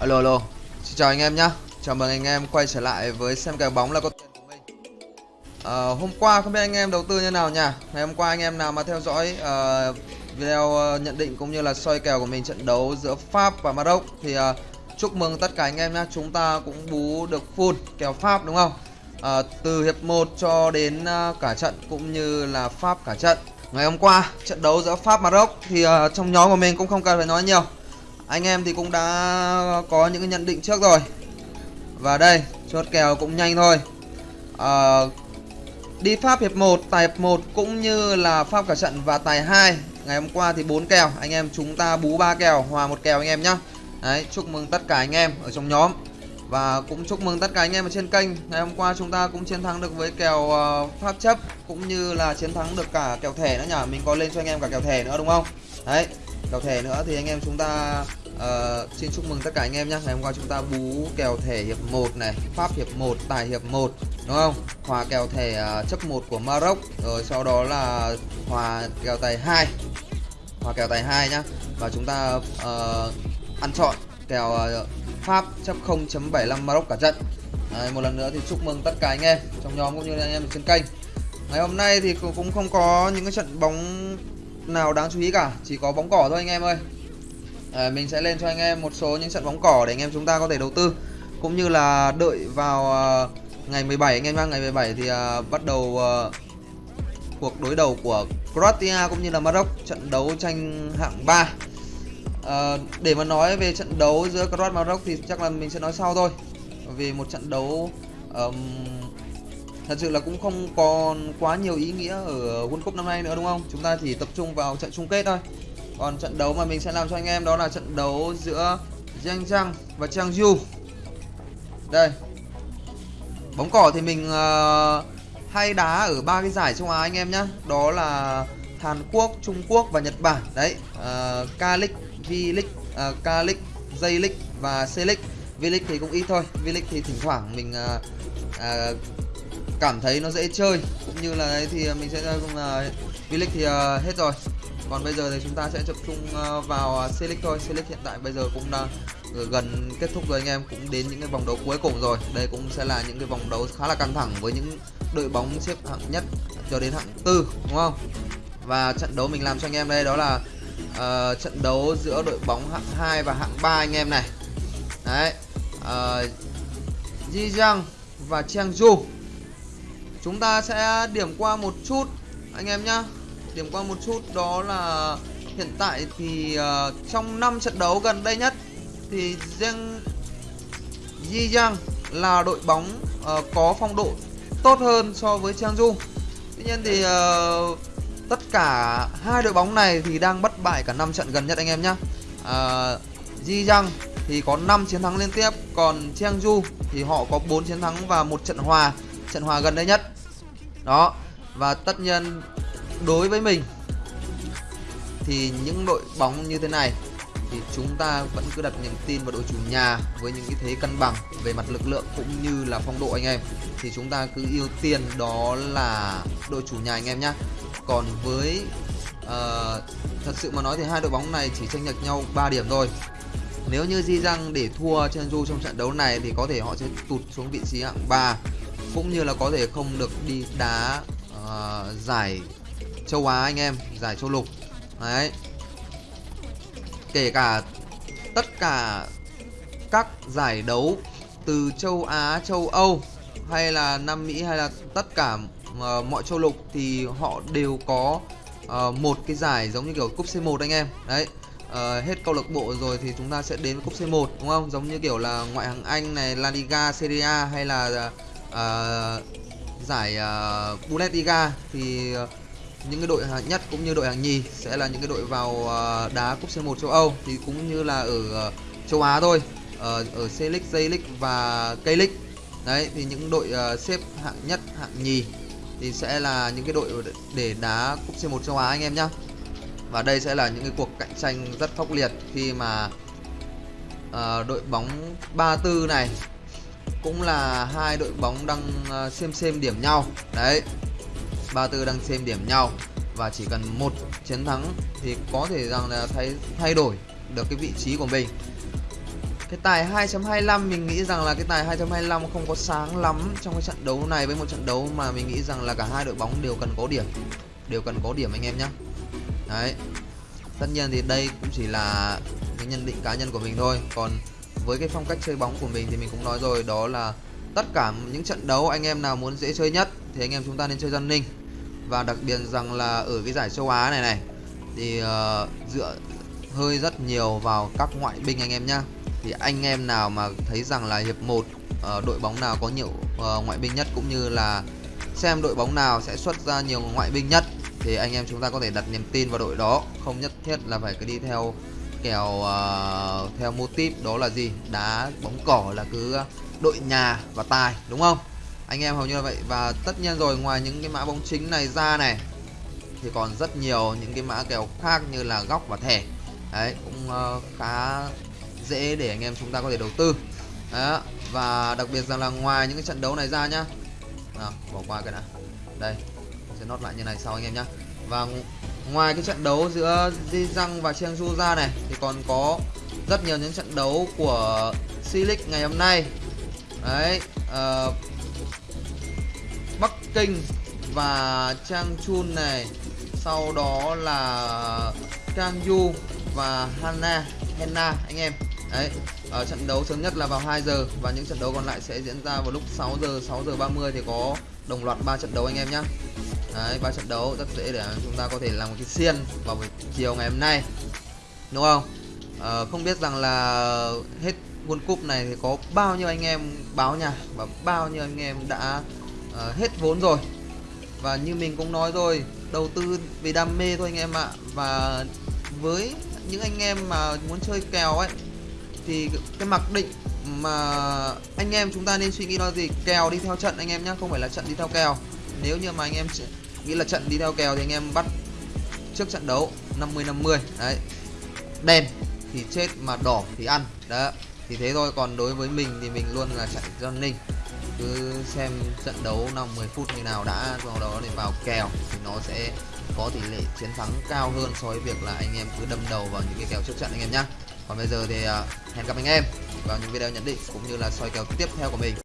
Alo alo, xin chào anh em nhá. Chào mừng anh em quay trở lại với xem kèo bóng là có tiền của mình. à, hôm qua không biết anh em đầu tư như nào nha. Ngày hôm qua anh em nào mà theo dõi uh, video ờ, nhận định cũng như là soi kèo của mình trận đấu giữa Pháp và Maroc thì uh, chúc mừng tất cả anh em nhá. Chúng ta cũng bú được full kèo Pháp đúng không? Ờ, từ hiệp 1 cho đến uh, cả trận cũng như là Pháp cả trận. Ngày hôm qua trận đấu giữa Pháp Maroc thì uh, trong nhóm của mình cũng không cần phải nói nhiều anh em thì cũng đã có những cái nhận định trước rồi. Và đây chốt kèo cũng nhanh thôi. À, đi Pháp hiệp 1 tài hiệp 1 cũng như là Pháp cả trận và tài 2 ngày hôm qua thì bốn kèo anh em chúng ta bú ba kèo hòa một kèo anh em nhá. Đấy chúc mừng tất cả anh em ở trong nhóm. Và cũng chúc mừng tất cả anh em ở trên kênh. Ngày hôm qua chúng ta cũng chiến thắng được với kèo uh, Pháp chấp cũng như là chiến thắng được cả kèo thẻ nữa nhỉ? Mình có lên cho anh em cả kèo thẻ nữa đúng không? Đấy kèo thẻ nữa thì anh em chúng ta uh, xin chúc mừng tất cả anh em nhé ngày hôm qua chúng ta bú kèo thẻ hiệp 1 này pháp hiệp 1 tài hiệp 1 đúng không? Hòa kèo thẻ uh, chấp 1 của Maroc rồi sau đó là hòa kèo tài 2 hòa kèo tài 2 nhá. Và chúng ta uh, ăn chọn kèo uh, pháp chấp 0.75 Maroc cả trận. Đấy, một lần nữa thì chúc mừng tất cả anh em trong nhóm cũng như anh em trên kênh. Ngày hôm nay thì cũng không có những cái trận bóng nào đáng chú ý cả? Chỉ có bóng cỏ thôi anh em ơi. À, mình sẽ lên cho anh em một số những trận bóng cỏ để anh em chúng ta có thể đầu tư. Cũng như là đợi vào uh, ngày 17 anh em nhá. Ngày 17 thì uh, bắt đầu uh, cuộc đối đầu của Croatia cũng như là Maroc trận đấu tranh hạng 3 uh, để mà nói về trận đấu giữa Croatia Maroc thì chắc là mình sẽ nói sau thôi. Vì một trận đấu um, thật sự là cũng không còn quá nhiều ý nghĩa ở World Cup năm nay nữa đúng không? Chúng ta chỉ tập trung vào trận chung kết thôi. Còn trận đấu mà mình sẽ làm cho anh em đó là trận đấu giữa Giang Giang và Changju. Đây. Bóng cỏ thì mình uh, hay đá ở ba cái giải châu Á anh em nhá. Đó là Hàn Quốc, Trung Quốc và Nhật Bản. Đấy, uh, K-League, V-League, uh, K-League, J-League và C-League. V-League thì cũng ít thôi. V-League thì thỉnh thoảng mình uh, uh, cảm thấy nó dễ chơi. Cũng như là đấy thì à, mình sẽ à, uh, V-League à, thì uh, hết rồi. Còn bây giờ thì chúng ta sẽ tập trung uh, vào C-League thôi. C-League hiện tại bây giờ cũng đang ờ, gần kết thúc rồi anh em. Cũng đến những cái vòng đấu cuối cùng rồi. Đây cũng sẽ là những cái vòng đấu khá là căng thẳng với những đội bóng xếp hạng nhất cho đến hạng tư đúng không? Và trận đấu mình làm cho anh em đây đó là uh, trận đấu giữa đội bóng hạng 2 và hạng 3 anh em này. Đấy ờ, uh, Jijiang và Changju chúng ta sẽ điểm qua một chút anh em nhá. Điểm qua một chút đó là hiện tại thì uh, trong 5 trận đấu gần đây nhất thì riêng Jijiang là đội bóng uh, có phong độ tốt hơn so với Changju tuy nhiên thì uh, tất cả hai đội bóng này thì đang bất bại cả 5 trận gần nhất anh em nhá. Uh, Jijiang thì có 5 chiến thắng liên tiếp còn Changju thì họ có 4 chiến thắng và một trận hòa trận hòa gần đây nhất. Đó và tất nhiên đối với mình thì những đội bóng như thế này thì chúng ta vẫn cứ đặt niềm tin vào đội chủ nhà với những cái thế cân bằng về mặt lực lượng cũng như là phong độ anh em. Thì chúng ta cứ ưu tiên đó là đội chủ nhà anh em nhé còn với uh, thật sự mà nói thì hai đội bóng này chỉ tranh lệch nhau 3 điểm thôi. Nếu như Di Răng để thua Chenju trong trận đấu này thì có thể họ sẽ tụt xuống vị trí hạng 3 cũng như là có thể không được đi đá uh, giải châu Á anh em giải châu lục. Đấy. Kể cả tất cả các giải đấu từ châu Á châu Âu hay là Nam Mỹ hay là tất cả uh, mọi châu lục thì họ đều có uh, một cái giải giống như kiểu cúp C1 anh em. Đấy. Uh, hết câu lạc bộ rồi thì chúng ta sẽ đến với cúp C1 đúng không? Giống như kiểu là ngoại hạng Anh này La Liga Serie A hay là uh, À, giải uh, Bundesliga thì uh, những cái đội hạng nhất cũng như đội hạng nhì sẽ là những cái đội vào uh, đá cúp C1 châu Âu. Thì cũng như là ở uh, châu Á thôi uh, ở C-League, J-League và K-League đấy thì những đội uh, xếp hạng nhất hạng nhì thì sẽ là những cái đội để đá cúp C1 châu Á anh em nhá. Và đây sẽ là những cái cuộc cạnh tranh rất khốc liệt khi mà uh, đội bóng 34 này cũng là hai đội bóng đang ờ, xem xem điểm nhau. Đấy 34 đang xem điểm nhau và chỉ cần một chiến thắng thì có thể rằng là thay thay đổi được cái vị trí của mình. Cái tài 2.25 mình nghĩ rằng là cái tài 2.25 không có sáng lắm trong cái trận đấu này. Với một trận đấu mà mình nghĩ rằng là cả hai đội bóng đều cần có điểm, đều cần có điểm anh em nhé đấy, tất nhiên thì đây cũng chỉ là cái nhận định cá nhân của mình thôi. Còn với cái phong cách chơi bóng của mình thì mình cũng nói rồi đó là tất cả những trận đấu anh em nào muốn dễ chơi nhất thì anh em chúng ta nên chơi dân ninh. Và đặc biệt rằng là ở cái giải châu Á này này thì uh, dựa hơi rất nhiều vào các ngoại binh anh em nhá. Thì anh em nào mà thấy rằng là hiệp 1 uh, ờ, đội bóng nào có nhiều uh, ngoại binh nhất cũng như là xem đội bóng nào sẽ xuất ra nhiều ngoại binh nhất thì anh em chúng ta có thể đặt niềm tin vào đội đó. Không nhất thiết là phải cứ đi theo kèo uh, theo mô típ đó là gì? Đá bóng cỏ là cứ đội nhà và tài đúng không? Anh em hầu như là vậy. Và tất nhiên rồi ngoài những cái mã bóng chính này ra này thì còn rất nhiều những cái mã kèo khác như là góc và thẻ. Đấy cũng uh, khá dễ để anh em chúng ta có thể đầu tư. Đó. và đặc biệt rằng là ngoài những cái trận đấu này ra nhá. À, bỏ qua cái này đây sẽ nốt lại như này sau anh em nhá. Và ngoài cái trận đấu giữa Di Răng và Cheongju ra này thì còn có rất nhiều những trận đấu của C-League ngày hôm nay. Đấy uh, Bắc Kinh và Trang Chun này sau đó là Kang và Hana Hena anh em. Đấy ở trận đấu sớm nhất là vào 2 giờ và những trận đấu còn lại sẽ diễn ra vào lúc 6 giờ 6 giờ 30 thì có đồng loạt 3 trận đấu anh em nhé đấy ba trận đấu rất dễ để chúng ta có thể làm một cái xiên vào buổi chiều ngày hôm nay đúng không? À, không biết rằng là hết World Cup này thì có bao nhiêu anh em báo nhà và bao nhiêu anh em đã uh, hết vốn rồi. Và như mình cũng nói rồi đầu tư vì đam mê thôi anh em ạ. Và với những anh em mà muốn chơi kèo ấy thì cái mặc định mà anh em chúng ta nên suy nghĩ đó gì? Kèo đi theo trận anh em nhé không phải là trận đi theo kèo nếu như mà anh em nghĩ là trận đi theo kèo thì anh em bắt trước trận đấu 50 50 đấy. Đen thì chết mà đỏ thì ăn. Đó. Thì thế thôi. Còn đối với mình thì mình luôn là chạy John Ninh cứ xem trận đấu 50 phút như nào đã sau đó để vào kèo thì nó sẽ có tỷ lệ chiến thắng cao hơn so với việc là anh em cứ đâm đầu vào những cái kèo trước trận anh em nhá. Còn bây giờ thì à, hẹn gặp anh em vào những video nhận định cũng như là soi kèo tiếp theo của mình.